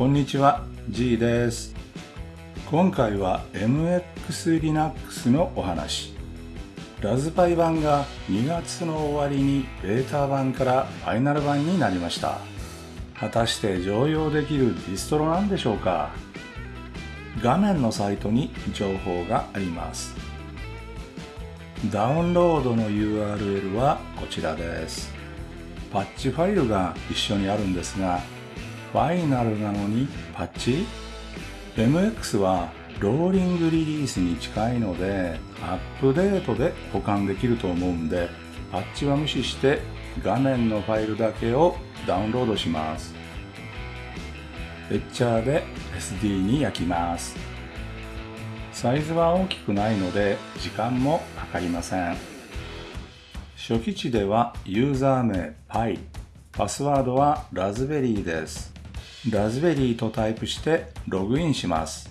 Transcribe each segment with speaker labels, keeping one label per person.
Speaker 1: こんにちは G です。今回は MX Linux のお話。ラズパイ版が2月の終わりにベータ版からファイナル版になりました。果たして常用できるディストロなんでしょうか？画面のサイトに情報があります。ダウンロードの URL はこちらです。パッチファイルが一緒にあるんですがファイナルなのにパッチ MX はローリングリリースに近いのでアップデートで保管できると思うんでパッチは無視して画面のファイルだけをダウンロードします。エッチャーで SD に焼きます。サイズは大きくないので時間もかかりません。初期値ではユーザー名 Pi パスワードはラズベリーです。ラズベリーとタイプしてログインします。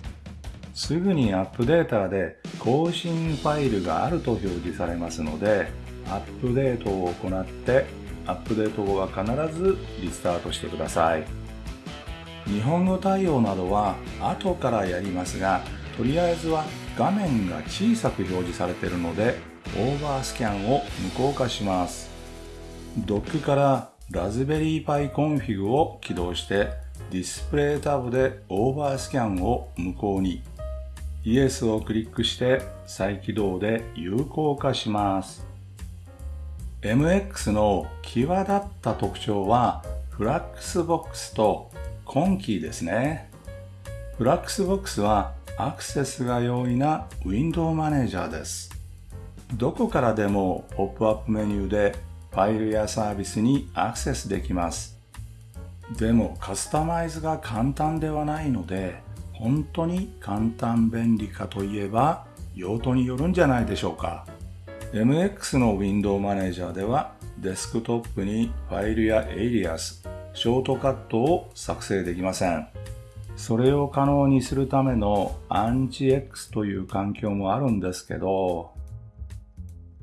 Speaker 1: すぐにアップデータで更新ファイルがあると表示されますのでアップデートを行ってアップデート後は必ずリスタートしてください。日本語対応などは後からやりますがとりあえずは画面が小さく表示されているのでオーバースキャンを無効化します。ドックから Raspberry Pi Config を起動してディスプレイタブでオーバースキャンを無効に。イエスをクリックして再起動で有効化します。MX の際立った特徴はフラックスボックスとConky ですね。フラックスボックスはアクセスが容易なウィンドウマネージャーです。どこからでもポップアップメニューでファイルやサービスにアクセスできます。でもカスタマイズが簡単ではないので本当に簡単便利かといえば用途によるんじゃないでしょうか MX の Window マネージャーではデスクトップにファイルやエイリアス、ショートカットを作成できません。それを可能にするためのアンチ X という環境もあるんですけど、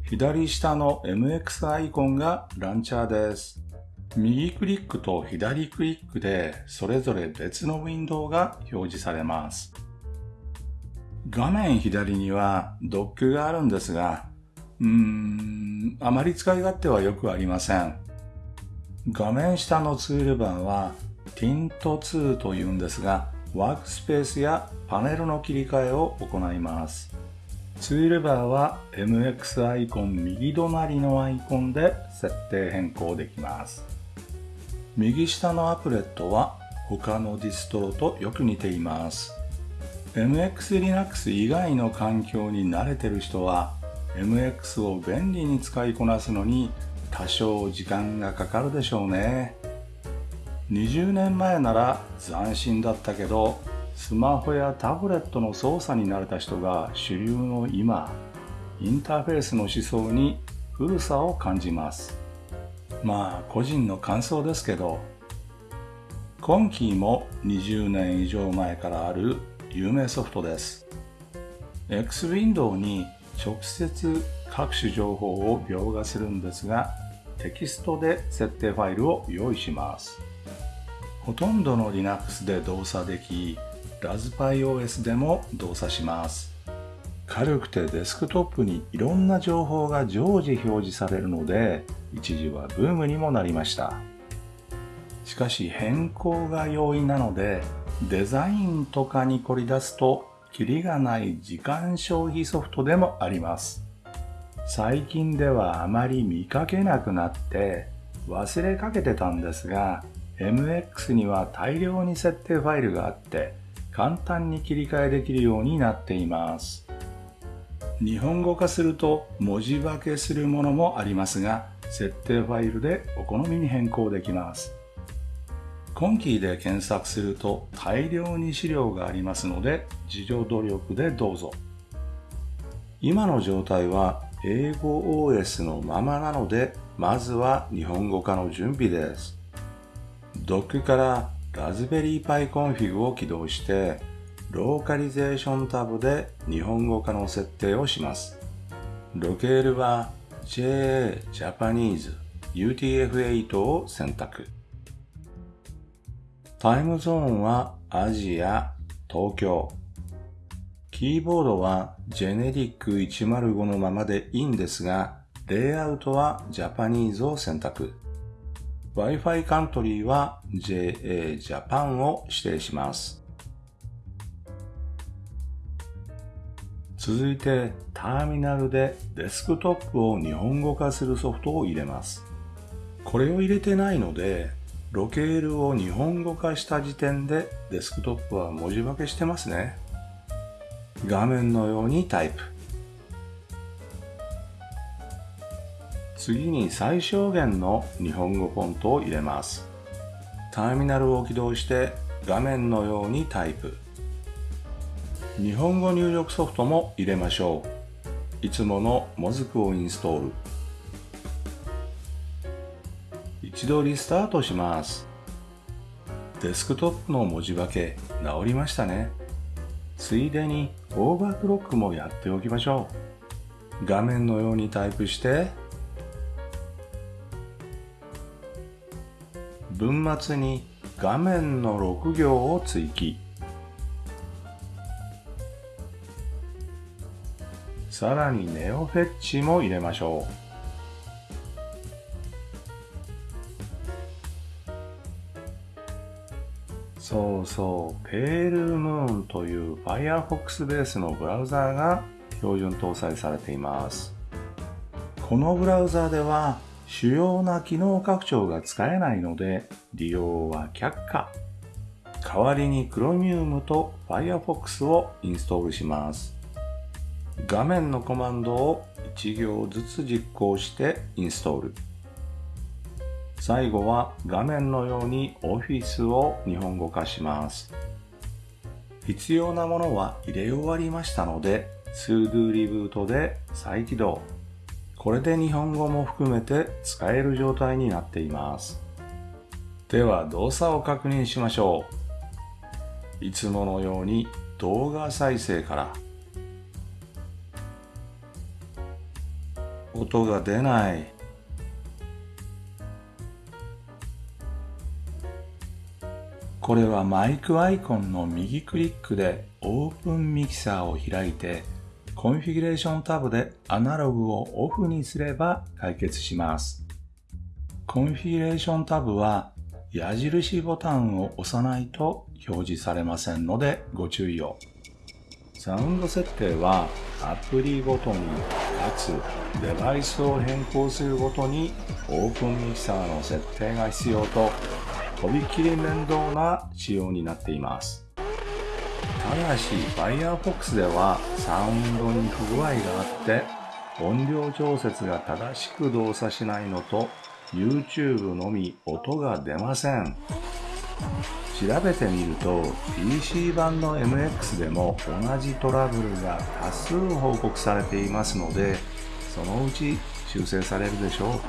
Speaker 1: 左下の MX アイコンがランチャーです。右クリックと左クリックでそれぞれ別のウィンドウが表示されます。画面左にはドックがあるんですが、うーん、あまり使い勝手はよくありません。画面下のツールバーは Tint2 というんですが、ワークスペースやパネルの切り替えを行います。ツールバーは MX アイコン右隣のアイコンで設定変更できます。右下のアプレットは他のディストロとよく似ています。MX Linux 以外の環境に慣れてる人は MX を便利に使いこなすのに多少時間がかかるでしょうね。20年前なら斬新だったけどスマホやタブレットの操作に慣れた人が主流の今インターフェースの思想に古さを感じますまあ個人の感想ですけど今期も20年以上前からある有名ソフトです。X ウィンドウに直接各種情報を描画するんですがテキストで設定ファイルを用意します。ほとんどの Linux で動作できラズパイ OS でも動作します。軽くてデスクトップにいろんな情報が常時表示されるので一時はブームにもなりました。しかし変更が容易なのでデザインとかに凝り出すとキリがない時間消費ソフトでもあります。最近ではあまり見かけなくなって忘れかけてたんですが MX には大量に設定ファイルがあって簡単に切り替えできるようになっています。日本語化すると文字化けするものもありますが設定ファイルでお好みに変更できます。 Conky で検索すると大量に資料がありますので自助努力でどうぞ。今の状態は英語 OS のままなのでまずは日本語化の準備です。ドックから Raspberry Pi Config を起動して、ローカリゼーションタブで日本語化の設定をします。ロケールは JA Japanese UTF-8 を選択。タイムゾーンはアジア、東京。キーボードはジェネリック105のままでいいんですが、レイアウトはジャパニーズを選択。Wi-Fi カントリーは JA ジャパンを指定します。続いてターミナルでデスクトップを日本語化するソフトを入れます。これを入れてないので、ロケールを日本語化した時点でデスクトップは文字化けしてますね。画面のようにタイプ。次に最小限の日本語フォントを入れます。ターミナルを起動して画面のようにタイプ。日本語入力ソフトも入れましょう。いつものモズクをインストール。一度リスタートします。デスクトップの文字化け直りましたね。ついでにオーバークロックもやっておきましょう。画面のようにタイプして文末に画面の6行を追記。さらにネオフェッチも入れましょう。そうそう、ペールムーンという Firefox ベースのブラウザーが標準搭載されています。このブラウザーでは主要な機能拡張が使えないので利用は却下。代わりに Chromium と Firefox をインストールします。画面のコマンドを1行ずつ実行してインストール。最後は画面のように Office を日本語化します。必要なものは入れ終わりましたので、sudo リブートで再起動。これで日本語も含めて使える状態になっています。では動作を確認しましょう。いつものように動画再生から音が出ない。これはマイクアイコンの右クリックでオープンミキサーを開いてコンフィギュレーションタブでアナログをオフにすれば解決します。コンフィギュレーションタブは矢印ボタンを押さないと表示されませんのでご注意を。サウンド設定はアプリごとにつデバイスを変更するごとにオープンミキサーの設定が必要ととびきり面倒な仕様になっています。ただし Firefox ではサウンドに不具合があって音量調節が正しく動作しないのと YouTube のみ音が出ません。調べてみると PC 版の MX でも同じトラブルが多数報告されていますのでそのうち修正されるでしょう。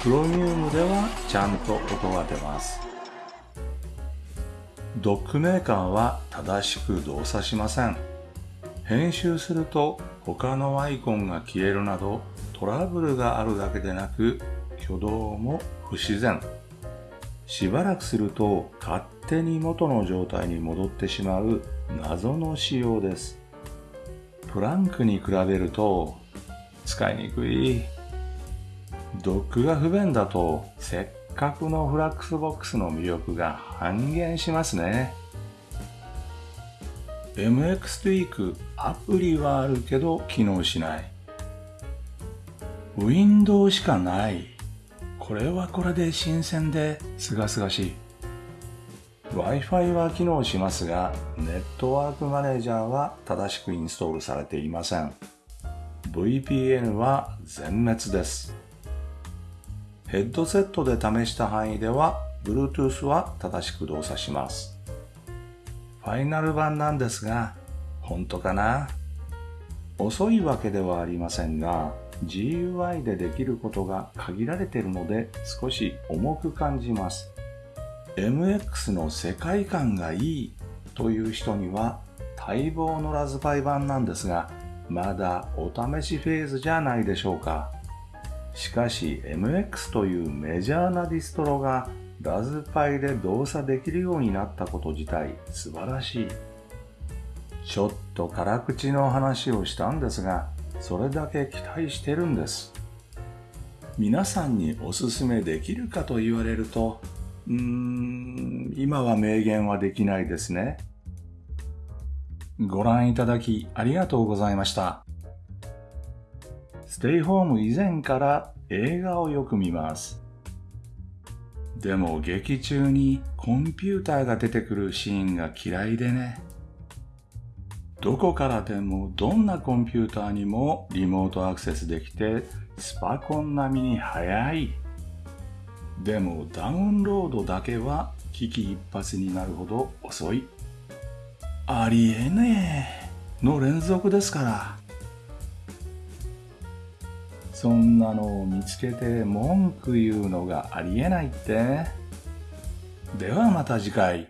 Speaker 1: Chromium ではちゃんと音が出ます。ドックメーカーは正しく動作しません。編集すると他のアイコンが消えるなどトラブルがあるだけでなく挙動も不自然。しばらくすると勝手に元の状態に戻ってしまう謎の仕様です。 Plank に比べると使いにくい。ドックが不便だとせっかくのフラックスボックスの魅力が半減しますね。MX Tweak アプリはあるけど機能しない。ウィンドウしかない。これはこれで新鮮で清々しい。Wi-Fi は機能しますが、ネットワークマネージャーは正しくインストールされていません。VPN は全滅です。ヘッドセットで試した範囲では、Bluetooth は正しく動作します。ファイナル版なんですが、本当かな？遅いわけではありませんが、GUI でできることが限られているので少し重く感じます。MX の世界観がいいという人には待望のラズパイ版なんですが、まだお試しフェーズじゃないでしょうか。しかし MX というメジャーなディストロがラズパイで動作できるようになったこと自体素晴らしい。ちょっと辛口の話をしたんですが、それだけ期待してるんです。皆さんにおすすめできるかと言われると、うーん、今は明言はできないですね。ご覧いただきありがとうございました。ステイホーム以前から映画をよく見ます。でも劇中にコンピューターが出てくるシーンが嫌いでね。どこからでもどんなコンピューターにもリモートアクセスできてスパコン並みに速い。でもダウンロードだけは危機一髪になるほど遅い。ありえねえの連続ですから。そんなのを見つけて文句言うのがありえないって。ではまた次回。